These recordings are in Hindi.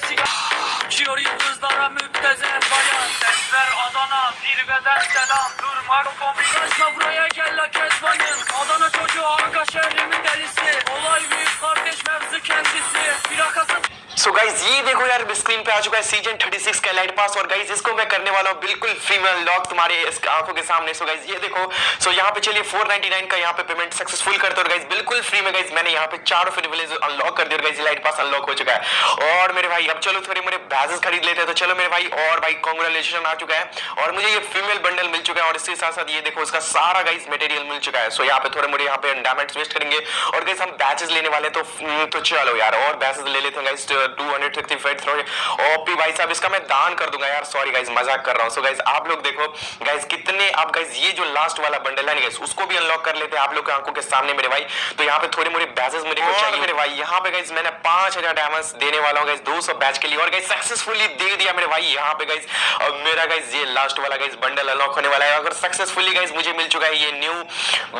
sesi Uçuyor yıldızlara müptezel bayan. Sesler Adana zirveden selam. Durmak kombinasyona buraya gel la kezbanın. Adana çocuğu aga şehrimin delisi. Olay büyük kardeş mevzu kendisi. Plakası so guys ये देखो यार स्क्रीन पे आ चुका है सीज़न 36 का लाइट पास और गाइज़ इसको मैं करने वाला हूँ बिल्कुल फ्री में अनलॉक तुम्हारे आँखों के सामने। सो गाइज़ ये देखो सो यहाँ पे चलिए 499 का यहाँ पे पेमेंट सक्सेसफुल करते और गाइज़ बिल्कुल फ्री में गाइज़ मैंने यहाँ पे चारों फिर विलेज अनलॉक कर दिया गाइज़ लाइट पास अनलॉक हो चुका है। और मेरे भाई, अब चलो थोड़े मेरे बैजेस खरीद लेते हैं। तो चलो मेरे भाई, और भाई कॉन्ग्रेचुलेशन आ चुका है। और मुझे ये फीमेल बंडल मिल चुका है, और इसके साथ साथ ये देखो, इसका सारा गाइज़ मटेरियल मिल चुका है। सो यहाँ पे थोड़े मोड़े यहाँ पे डायमंड्स वेस्ट करेंगे। और गाइज़ हम बैचेस लेने वाले तो तो चलो यार, और बैचेस ले लेते हैं guys two hundred fifty five OP भाई साहब इसका मैं दान कर दूँगा यार। सॉरी गाइज़ मज़ाक कर रहा हूँ। सो गाइज़ आप लोग देखो गाइज़ कितने आप गाइज़ ये जो लास्ट वाला बंडल है गाइज़ उसको भी अनलॉक कर लेते हैं आप लोग की आँखों के सामने मेरे भाई। तो यहाँ पे थोड़ी मोड़ी बैचेस मेरे को चाहिए। मेरे भाई यहाँ पे गाइज़ मैंने पाँच हज़ार डायमंड्स देने वाला हूँ गाइज़ दो सौ बैच के लिए। और गाइज़ सक्सेसफुली दे दिया मेरे भाई। यहाँ पे गाइज़ अब मेरा गाइज़ ये लास्ट वाला गाइज़ बंडल अनलॉक होने वाला है। अगर सक्सेसफुली गाइज़ मुझे मिल चुका है ये न्यू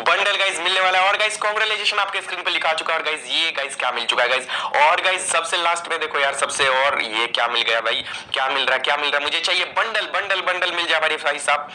बंडल गाइज़ मिलने वाला है। और गाइज़ कॉन्ग्रेचुलेशन आपके स्क्रीन पे लिखा चुका है। और गाइज़ ये गाइज़ क्या मिल चुका है गाइज़ और गाइज़ सबसे लास्ट में देखो यार, सबसे और ये क्या मिल गया भाई? क्या मिल रहा है क्या मिल रहा? है मुझे चाहिए बंडल बंडल बंडल मिल जाए भाई भाई साहब।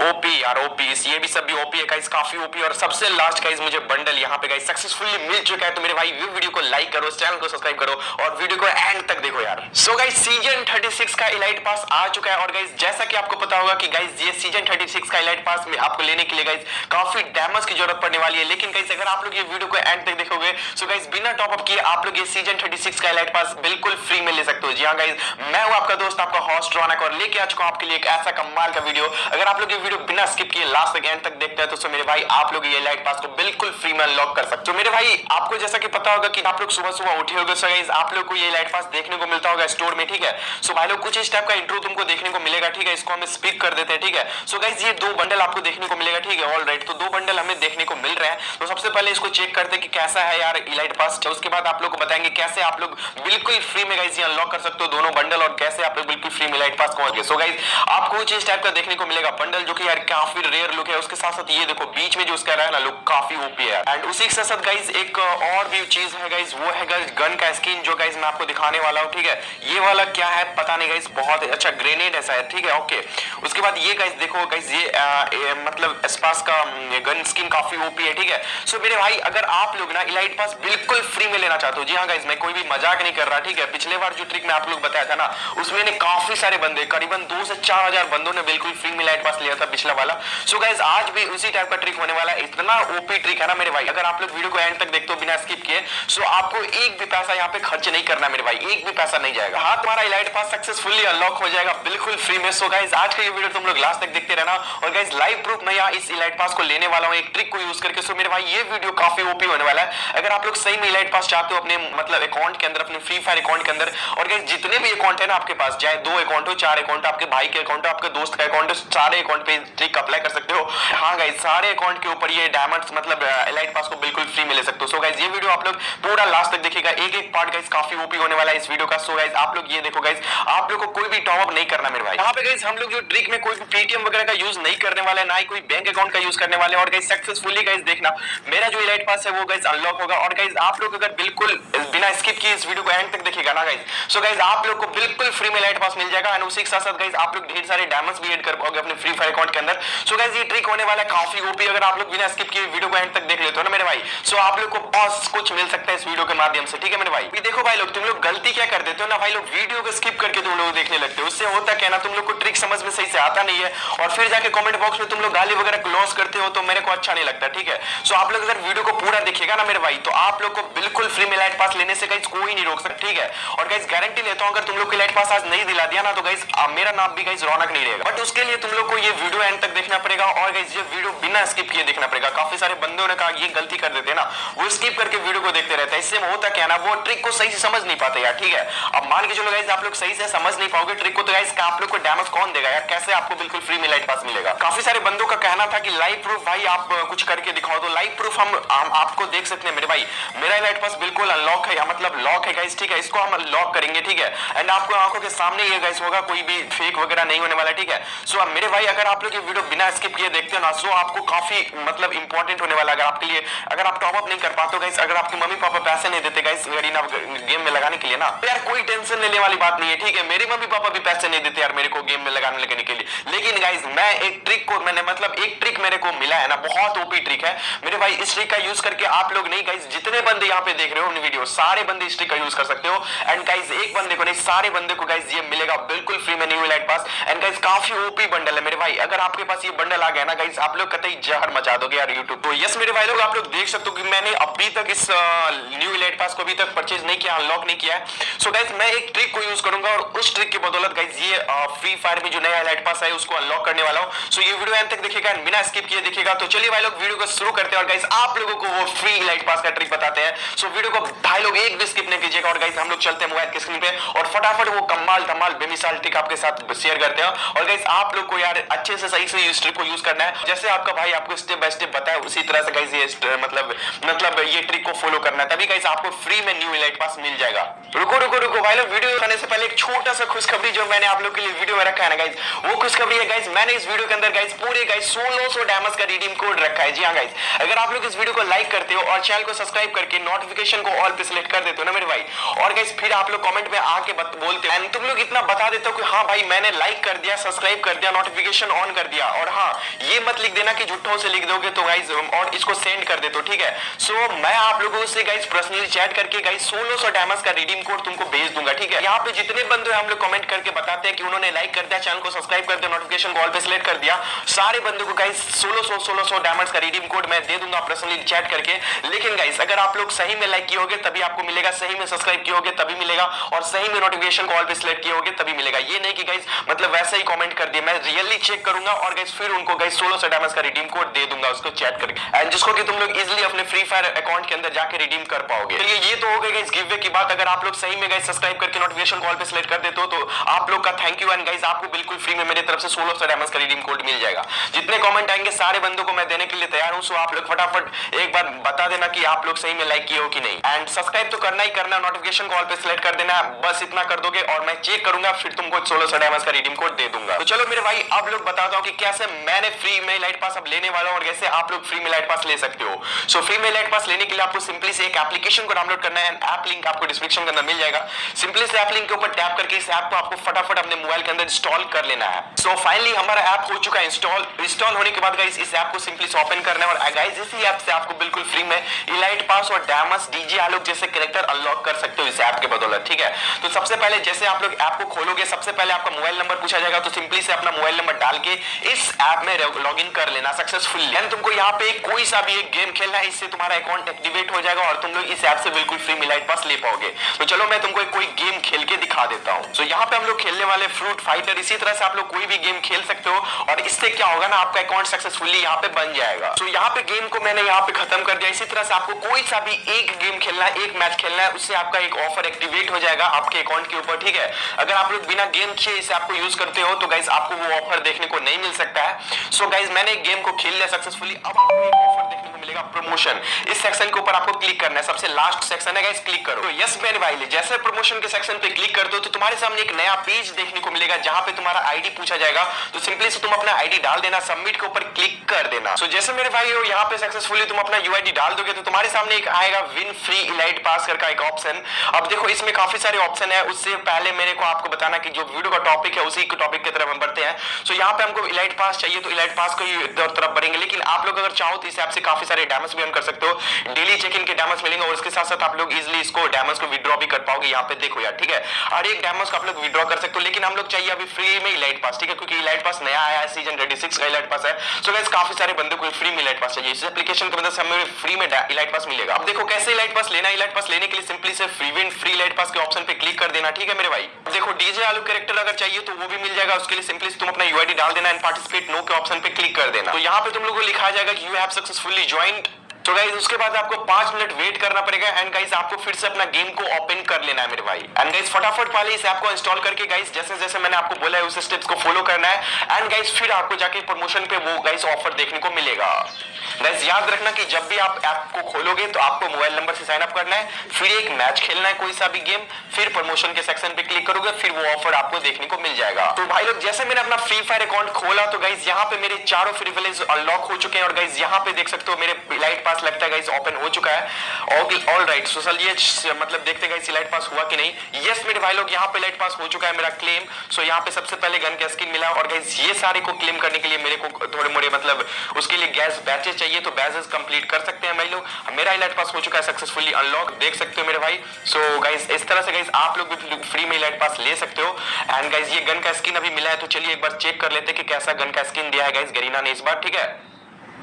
ओपी यार ओपी ये भी सब भी ओपी है गाइस काफ़ी ओपी और सबसे लास्ट गाइस मुझे बंडल यहाँ पे गाइस सक्सेसफुली मिल चुका है। तो मेरे भाई वीडियो को लाइक करो चैनल को सब्सक्राइब करो और वीडियो को एंड तक देखो यार। सो गाइस सीज़न 36 का इलाइट पास आ चुका है। और गाइस जैसा कि आपको पता होगा कि गाइस ये सीज़न 36 का इलाइट पास में आपको लेने के लिए गाइस काफ़ी डैमेज की ज़रूरत पड़ने वाली है। लेकिन गाइस अगर आप लोग ये वीडियो को एंड तक देखोगे सो गाइस बिना टॉप अप किए आप लोग ये सीज़न 36 का इलाइट पास बिल्कुल फ्री में ले सकते हो। जी हाँ गाइस मैं हूँ आपका दोस्त, आपका हॉस्ट रौनक, और लेके आ चुका हूँ आपके लिए एक ऐसा कमाल का वीडियो अगर आप लोग ये वीडियो बिना स्किप किए लास्ट तक एंड तक देखते हैं तो मेरे भाई, आप लोग ये लाइट पास को बिल्कुल फ्री में अनलॉक कर सकते हो। मेरे भाई, आपको जैसा कि पता होगा कि आप लोग सुबह सुबह उठे सो गाइस आप लोग को ये लाइट पास देखने को मिलता होगा स्टोर में, ठीक है? सो भाई लोग, कुछ इस टाइप का इंट्रो तुमको देखने को मिलेगा, ठीक है? इसको हम स्पीक कर देते हैं, ठीक है? सो गाइस ये दो बंडल आपको देखने को मिलेगा, ठीक है? ऑल राइट तो दो बंडल हमें देखने को मिल रहे हैं। तो सबसे पहले इसको चेक करते हैं कि कैसा है यार इलाइट पास उसके बाद आप लोग को बताएँगे कैसे आप लोग बिल्कुल फ्री में गाइस ये अनलॉक कर सकते हो दोनों बंडल और कैसे आप बिल्कुल फ्री में लाइट पास पहुँच गए सो गाइस आपको कुछ इस टाइप का देखने को मिलेगा बंडल जो कि यार काफ़ी रेयर लुक है। उसके साथ साथ ये देखो बीच में जो उसका रहा है ना लुक काफ़ी ओपी है एंड उसी के साथ साथ गाइस एक और भी चीज़ है गाइस वो है गाइस गन का स्किन जो गाइस मैं आपको दिखाने वाला हूँ ठीक है? ये वाला क्या है पता नहीं गाइस बहुत अच्छा ग्रेनेड है शायद ठीक है? ओके उसके बाद ये गाइस देखो ये, आ, ये मतलब स्पास का गन स्किन काफ़ी ओपी है ठीक है? सो मेरे भाई अगर आप लोग ना इलाइट पास बिल्कुल फ्री में लेना चाहते हो जी हाँ गाइस मैं कोई भी मज़ाक नहीं कर रहा ठीक है, पिछले बार जो ट्रिक मैं आप लोग बताया था ना, उसमें ने काफ़ी सारे बंदे, करीबन दो से चार हज़ार बंदों ने बिल्कुल फ्री में लाइट पास लिया था पिछला वाला। सो गाइस आज भी उसी टाइप का ट्रिक होने वाला है। इतना ओपी ट्रिक है ना मेरे भाई। अगर आप लोग वीडियो को एंड तक देखते हो बिना स्किप किए सो आपको एक भी पैसा यहाँ पे खर्च नहीं करना मेरे भाई। एक भी पैसा नहीं जाएगा। हाँ तुम्हारा इलाइट पास सक्सेसफुली अनलॉक हो जाएगा, बिल्कुल फ्री में। सो गाइस आज का ये वीडियो तुम लोग लास्ट तक देखते रहना। और गाइस लाइव प्रूफ मैं यहाँ इस इलाइट पास को लेने वाला हूँ, एक ट्रिक को यूज़ करके। सो मेरे भाई, ये वीडियो काफ़ी ओपी होने वाला है। अगर आप लोग सही में इलाइट पास चाहते हो अपने मतलब अकाउंट के अंदर अपने फ्री फायर अकाउंट के अंदर। और गाइस जितने भी अकाउंट है ना आपके पास, चाहे दो अकाउंट हो, चार अकाउंट आपके भाई के अकाउंट आपके दोस्त का अकाउंट सारे अकाउंट पे ट्रिक अप्लाई कर सकते हो। हाँ गाइस सारे अकाउंट के ऊपर ये डायमंड्स मतलब एलाइट पास को बिल्कुल फ्री में सकते हो। सो गाइस ये वीडियो आप लोग पूरा लास्ट तक देखिएगा। एक एक पार्ट गाइस काफ़ी ओपी होने वाला है इस वीडियो का। सो गाइस आप लोग ये देखो गाइस आप लोग को कोई भी टॉप अप नहीं करना मेरे भाई। यहाँ पे गाइस हम लोग जो ट्रिक में कोई भी पेटीएम वगैरह का यूज़ नहीं करने वाले, ना ही कोई बैंक अकाउंट का यूज़ करने वाले। और गाइस सक्सेसफुली गाइस देखना, मेरा जो इलाइट पास है वो गाइस अनलॉक होगा। और गाइस आप लोग अगर बिल्कुल बिना स्किप किए इस वीडियो को एंड तक देखिएगा ना गाइस सो गाइस आप लोग को बिल्कुल फ्री में लाइट पास मिल जाएगा एंड उसी के साथ साथ गाइस आप लोग ढेर सारे डायमंड्स भी ऐड कर पाओगे अपने फ्री फायर अकाउंट के अंदर। सो गाइस ये ट्रिक होने वाला है काफ़ी ओपी अगर आप लोग बिना स्किप किए वीडियो को एंड तक देख लेते हो ना, मेरे भाई? सो आप लोग को बहुत कुछ मिल सकता है इस वीडियो के माध्यम से, ठीक है, मेरे भाई? देखो भाई लोग, तुम लोग गलती क्या कर देते हो ना, भाई लोग वीडियो को स्किप करके तुम लोग देखने लगते हो। उससे होता क्या ना, तुम लोग को ट्रिक समझ में सही से आता नहीं है और फिर जाके कमेंट बॉक्स में तुम लोग गाली वगैरह क्लोज करते हो तो मेरे को अच्छा नहीं लगता, ठीक है? सो आप लोग अगर वीडियो को पूरा देखिएगा ना, मेरे भाई तो आप लोग को बिल्कुल फ्री में लाइट पास लेने से गाइस कोई नहीं रोक सकता ठीक है। और गाइस गारंटी लेता हूँ अगर तुम लोग की लाइट पास आज नहीं दिला दिया ना तो गाइस मेरा नाम भी गाइस रौनक नहीं रहेगा। बट उसके लिए तुम लोग को ये वीडियो एंड तक देखना पड़ेगा और गाइस ये वीडियो बिना स्किप किए देखना पड़ेगा। काफ़ी सारे बंदों ने कहा ये गलती कर देते ना वो स्किप करके वीडियो को देखते रहते हैं। इससे होता क्या ना वो ट्रिक को सही से समझ नहीं पाते यार ठीक है। अब मान के चलो गाइस आप लोग सही से समझ नहीं पाओगे ट्रिक को तो गाइस आप लोग को डैमेज कौन देगा यार? कैसे आपको बिल्कुल फ्री में लाइट पास मिलेगा? काफ़ी सारे बंदों का कहना था कि लाइव प्रूफ भाई आप कुछ करके दिखाओ। तो लाइव प्रूफ हम, आपको देख सकते हैं मेरे भाई। मेरा लाइट पास बिल्कुल अनलॉक है मतलब लॉक है गाइस ठीक है। इसको हम लॉक करेंगे ठीक है? एंड आपको आँखों के सामने ये गाइस होगा कोई भी फेक वगैरह नहीं होने वाला ठीक है? सो so, मेरे भाई अगर आप लोग ये वीडियो बिना स्किप किए देखते हो ना सो आपको काफ़ी मतलब इंपॉर्टेंट होने वाला अगर आपके लिए। अगर आप टॉप अप नहीं कर पाते गाइस अगर आपके मम्मी पापा पैसे नहीं देते गाइस गरीना गेम में लगाने के लिए ना तो यार कोई टेंशन लेने वाली बात नहीं है ठीक है? मेरे मम्मी पापा भी पैसे नहीं देते यार मेरे को गेम में लगाने लगाने के लिए। लेकिन गाइस मैं एक ट्रिक को मैंने मतलब एक ट्रिक मेरे को मिला है ना बहुत ओपी ट्रिक है। मेरे भाई इस ट्रिक का यूज़ करके आप लोग नहीं गाइस जितने बंदे यहाँ पे देख रहे हो वीडियो सारे बंदे इस ट्रिक का यूज़ कर सकते हो। एंड गाइस एक बंदे को नहीं, सारे बंदे को गाइस ये मिलेगा बिल्कुल फ्री में new light pass and guys काफ़ी ओपी बंडल है मेरे भाई। अगर आपके पास ये बंडल आ गया ना गाइस आप लोग कतई जहर मचा दोगे यार यूट्यूब तो यस मेरे भाई लोग, आप लोग देख सकते हो कि मैंने अभी तक इस न्यू लाइट पास को अभी तक परचेज नहीं किया अनलॉक नहीं किया है। सो गाइस मैं एक ट्रिक को यूज़ करूँगा और उस ट्रिक की बदौलत गाइस ये फ्री फायर में जो नया लाइट पास है, उसको अनलॉक करने वाला हूँ। सो ये वीडियो एंड तक देखिएगा बिना स्किप किए देखिएगा। तो चलिए भाई लोग वीडियो को शुरू करते हैं और गाइस आप लोगों को वो फ्री लाइट पास का ट्रिक बताते हैं। सो वीडियो को भाई लोग एक भी स्किप नहीं कीजिएगा और गाइस हम लोग चलते हैं मोबाइल की स्क्रीन पे और फटाफट वो कमाल धमाल बेमिसाल ट्रिक आपके साथ शेयर करते हैं। और गाइस आप लोग को यार अच्छे से सही से इस ट्रिक को यूज़ करना है। जैसे आपका भाई आपको स्टेप बाय स्टेप बताया, उसी तरह से गाइस ये मतलब मतलब ये ट्रिक को फॉलो करना है। तभी गाइस आपको फ्री में न्यू लाइट पास मिल जाएगा। रुको रुको रुको, भाई लोग वीडियो करने से पहले एक छोटा सा खुशखबरी जो मैंने आप लोग के लिए वीडियो में रखा है ना गाइस वो खुशखबरी है गाइस मैंने इस वीडियो के अंदर गाइस पूरे गाइस 1600 डैमेज का रिडीम कोड रखा है। जी हाँ गाइस अगर आप लोग इस वीडियो को लाइक करते हो और चैनल को सब्सक्राइब करके नोटिफिकेशन को ऑल पे सिलेक्ट कर देते हो ना मेरे भाई, और गाइस फिर आप लोग कमेंट में आके बोलते हो। तुम लोग इतना बता देते हो कि हाँ भाई मैंने लाइक कर दिया सब्सक्राइब कर दिया नोटिफिकेशन ऑन कर दिया। और हाँ ये मत लिख देना कि झूठों से लिख दोगे तो गाइस और इसको सेंड कर देते हो ठीक है? सो so, मैं आप लोगों से गाइस पर्सनली चैट करके गाइस 1600 डैमेज का रिडीम कोड तुमको भेज दूँगा ठीक है? यहाँ पे जितने बंदे हम लोग कमेंट करके बताते हैं कि उन्होंने लाइक कर दिया चैनल को सब्सक्राइब कर दिया नोटिफिकेशन कॉल पे सिलेक्ट कर दिया। सारे बंदों को गाइस 1600 1600 डैमेज का रिडीम कोड मैं दे दूँगा पर्सनली चैट करके। लेकिन गाइस अगर आप लोग सही में लाइक किए तभी आपको मिलेगा सही में सब्सक्राइब किए होगे तभी मिलेगा और सही में नोटिफिकेशन कॉल पे सिलेक्ट किए होगे तभी मिलेगा। ये नहीं कि गाइस मतलब वैसे ही कमेंट कर दिया। मैं रियली चेक करूँगा और गाइस फिर उनको गाइस 1600 डैमेज का रिडीम कोड दे दूँगा उसको चैट करके। एंड जिसको कि तुम लोग इजीली अपने फ्री फायर अकाउंट के अंदर जाके रिडीम कर पाओगे। चलिए ये तो हो गई गाइस गिव की बात। अगर आप लोग सही में गाइस सब्सक्राइब करके नोटिफिकेशन कॉल पे सिलेक्ट कर देते हो तो आप लोग का थैंक यू एंड गाइस आपको बिल्कुल फ्री में मेरी तरफ़ से 1600 डैमेज का रिडीम कोड मिल जाएगा। जितने कॉमेंट आएँगे, सारे बंदों को मैं देने के लिए तैयार हूँ। सो आप लोग फटाफट एक बार बता देना कि आप लोग सही में लाइक किए हो कि नहीं। एंड सब्सक्राइब तो करना ही करना नोटिफिकेशन कॉल पे सिलेक्ट कर देना। बस इतना कर दोगे और मैं चेक करूँगा, फिर तुमको 1600 डैमेज का रिडीम कोड दे दूँगा। तो चलो मेरे भाई अब लोग बताता हूँ कि कैसे मैंने फ्री में लाइट पास अब लेने वाला हूँ और कैसे आप लोग फ्री में लाइट पास ले सकते हो। सो फ्री में लाइट पास लेने के लिए आपको सिंपली से एक एप्लीकेशन को डाउनलोड करना है। ऐप लिंक आपको डिस्क्रिप्शन के अंदर मिल जाएगा। सिंपली से ऐप लिंक के ऊपर टैप करके इस ऐप को आपको फटाफट अपने मोबाइल के अंदर इंस्टॉल कर लेना है। सो फाइनली हमारा ऐप हो चुका है इंस्टॉल इंस्टॉल होने के बाद गाइस इस ऐप को सिंपली से ओपन करना है। और गाइस इसी ऐप से आपको बिल्कुल फ्री में इलाइट पास और डैमस डीजे आलोक जैसे कैरेक्टर अनलॉक कर सकते हो इस ऐप के बदौलत, ठीक है? तो सबसे पहले जैसे आप लोग ऐप को खोलोगे, सबसे पहले आपका मोबाइल नंबर पूछा जाएगा तो सिंपली से अपना मोबाइल नंबर डाल के इस ऐप में लॉग इन कर लेना सक्सेसफुली तुमको यहाँ पे कोई सा भी एक गेम खेलना है, इससे तुम्हारा अकाउंट एक्टिवेट हो जाएगा और तुम लोग इस ऐप से बिल्कुल फ्री में लाइट पास ले पाओगे. तो चलो मैं तुमको कोई गेम खेल के दिखा देता हूँ. तो यहाँ पे हम लोग खेलने वाले फ्रूट फाइटर इसी तरह से आप लोग कोई भी गेम खेल सकते हो और इससे क्या होगा ना, आपका अकाउंट सक्सेसफुली यहाँ पे बन जाएगा. तो यहाँ पे गेम को मैंने यहाँ पे खत्म कर दिया. इसी तरह से आपको कोई सा भी एक गेम खेलना है, एक मैच खेलना है, उससे आपका एक ऑफ़र एक्टिवेट हो जाएगा आपके अकाउंट के ऊपर, ठीक है? अगर आप लोग बिना गेम खेले इसे आपको यूज़ करते हो तो गाइज़ आपको वो ऑफ़र देखने को नहीं मिल सकता है। सो so, गाइज़ मैंने गेम को खेल लिया सक्सेसफुली अब आपको प्रमोशन इस सेक्शन के ऊपर आपको क्लिक करना है। सबसे लास्ट सेक्शन है गाइज़ क्लिक करो। तो यस मेरे भाई जैसे प्रमोशन के सेक्शन पे क्लिक कर दो तो तुम्हारे सामने एक नया पेज देखने को मिलेगा जहाँ पे तुम्हारा आईडी पूछा जाएगा। तो सिंपली से तुम अपना आईडी डाल देना सबमिट के ऊपर क्लिक कर देना। सो so, जैसे मेरे भाई हो यहाँ पे सक्सेसफुली तुम अपना यूआईडी डाल दोगे तो तुम्हारे सामने एक आएगा विन फ्री इलाइट पास कर का एक ऑप्शन अब देखो इसमें काफ़ी सारे ऑप्शन है। उससे पहले मेरे को आपको बताना कि जो वीडियो का टॉपिक है उसी टॉपिक की तरफ़ हम बढ़ते हैं। सो so, यहाँ पे हमको इलाइट पास चाहिए तो इलाइट पास को तरफ़ बढ़ेंगे। लेकिन आप लोग अगर चाहो तो इस ऐप से काफ़ी सारे डैमेज भी कर सकते हो। डेली चेक इन के डैमेज मिलेंगे और उसके साथ साथ आप लोग इजिली इसको डैमेज को विड्रॉ भी कर पाओगे। यहाँ पे देखो यार, ठीक है? और एक डैमेज को आप लोग विड्रॉ कर सकते हो, लेकिन हम लोग चाहिए अभी फ्री में इलाइट पास ठीक है? क्योंकि इलाइट पास नया आया है सीज़न 36 का इलाइट पास है। सो गाइस काफ़ी सारे बंदे को फ्री में इलाइट पास चाहिए। इस एप्लीकेशन की मदद से हमें फ्री में इलाइट पास मिलेगा। अब देखो कैसे इलाइट पास लेना इलाइट पास लेने के लिए सिंपली से free win free elite pass के ऑप्शन पे क्लिक कर देना, ठीक है मेरे भाई? देखो डीजे आलू कैरेक्टर अगर चाहिए तो वो भी मिल जाएगा। उसके लिए सिंपली तुम अपना यूआईडी डाल देना एंड पार्टिसिपेट नो के ऑप्शन पे क्लिक कर देना। तो यहाँ पे तुम लोगों को लिखा जाएगा कि यू हैव सक्सेसफुली ज्वाइंट तो गाइज़ उसके बाद आपको पाँच मिनट वेट करना पड़ेगा एंड गाइज़ आपको फिर से अपना गेम को ओपन कर लेना है मेरे भाई। एंड गाइज़ फटाफट वाले इस ऐप को इंस्टॉल करके गाइज़ जैसे जैसे मैंने आपको बोला है, उस स्टेप्स को फॉलो करना है। एंड गाइज़ फिर आपको जाके प्रमोशन पे वो गाइज़ ऑफ़र देखने को मिलेगा। गाइज़ याद रखना कि जब भी आप ऐप को खोलोगे तो आपको मोबाइल नंबर से साइन अप करना है। फिर एक मैच खेलना है कोई सा भी गेम फिर प्रमोशन के सेक्शन पे क्लिक करोगे, फिर वो ऑफ़र आपको देखने को मिल जाएगा। तो भाई लोग, जैसे मैंने अपना फ्री फायर अकाउंट खोला तो गाइज़ यहाँ पे मेरे चारों फ्री विलेज अनलॉक हो चुके हैं। और गाइज़ यहाँ पे देख सकते हो मेरे लाइट पास पास लगता है गाइस ओपन हो चुका है। ऑल राइट सो चलिए श- मतलब देखते हैं गाइस इलाइट पास हुआ कि नहीं? यस मेरे भाई लोग, यहाँ पे लाइट पास हो चुका है मेरा क्लेम सो यहाँ पे सबसे पहले गन का स्किन मिला और गाइस ये सारे को क्लेम करने के लिए मेरे को थोड़े मोड़े मतलब उसके लिए गैस बैचेस चाहिए तो बैचेस कंप्लीट कर सकते हैं भाई लोग। मेरा इलाइट पास हो चुका है सक्सेसफुली अनलॉक देख सकते हो मेरे भाई। सो गाइस इस तरह से गाइस आप लोग भी फ्री में इलाइट पास ले सकते हो। एंड गाइस ये गन का स्किन अभी मिला है तो चलिए एक बार चेक कर लेते हैं कि कैसा गन का स्किन दिया है गाइस गरीना ने इस बार, ठीक है?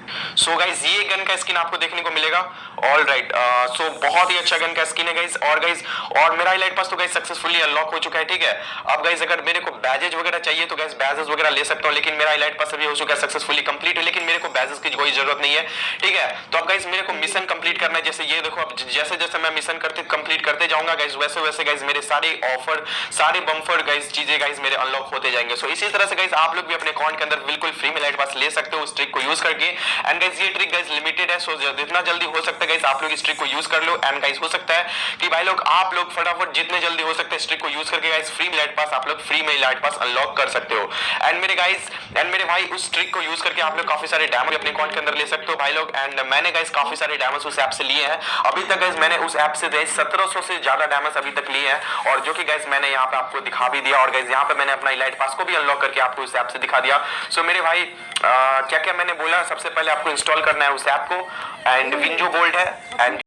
सो so गाइज़ ये गन का स्किन आपको देखने को मिलेगा। ऑल राइट सो बहुत ही अच्छा गन का स्किन है गाइज़ और गाइज़ और मेरा हाईलाइट पास तो गाइज़ सक्सेसफुली अनलॉक हो चुका है, ठीक है? अब गाइज़ अगर मेरे को बैजेज वगैरह चाहिए तो गाइज़ बैजेस वगैरह ले सकता हूँ, लेकिन मेरा हाईलाइट पास अभी हो चुका है सक्सेसफुली कंप्लीट है, लेकिन मेरे को बैजेस की कोई ज़रूरत नहीं है, ठीक है? तो अब गाइज़ मेरे को मिशन कंप्लीट करना है। जैसे ये देखो, अब जैसे जैसे मैं मिशन करते कंप्लीट करते जाऊँगा गाइज़ वैसे वैसे गाइज़ मेरे सारे ऑफ़र सारे बम्फर गाइज़ चीज़ें गाइज़ मेरे अनलॉक होते जाएँगे। सो इसी तरह से गाइज़ आप लोग भी अपने अकाउंट के अंदर बिल्कुल फ्री में लाइट पास ले सकते हो, उस ट्रिक को यूज़ करके। एंड गाइज़ ये ट्रिक गाइज़ लिमिटेड है सो जितना जल्दी हो सकता है गाइज़ आप लोग इस ट्रिक को यूज़ कर लो। एंड गाइज़ हो सकता है कि भाई लोग, आप लोग फटाफट जितने जल्दी हो सकते हैं इस ट्रिक को यूज़ करके गाइज़ फ्री लाइट पास आप लोग फ्री में लाइट पास अनलॉक कर सकते हो। एंड मेरे गाइज़ एंड मेरे भाई, उस ट्रिक को यूज़ करके आप लोग काफ़ी सारे डैमेज अपने अकाउंट के अंदर ले सकते हो भाई लोग। एंड मैंने गाइज़ काफ़ी सारे डैमेज उस ऐप से लिए हैं। अभी तक गाइज़ मैंने उस ऐप से गाइज़ 1700 से ज़्यादा डैमेज अभी तक लिए हैं। और जो कि गाइज़ मैंने यहाँ पे आपको दिखा भी दिया। और गाइज़ यहाँ पे मैंने अपना इलाइट पास को भी अनलॉक करके आपको उस ऐप से दिखा दिया। सो मेरे भाई क्या क्या मैंने बोला? सबसे पहले आपको इंस्टॉल करना है उस ऐप को एंड विंजो गोल्ड है एंड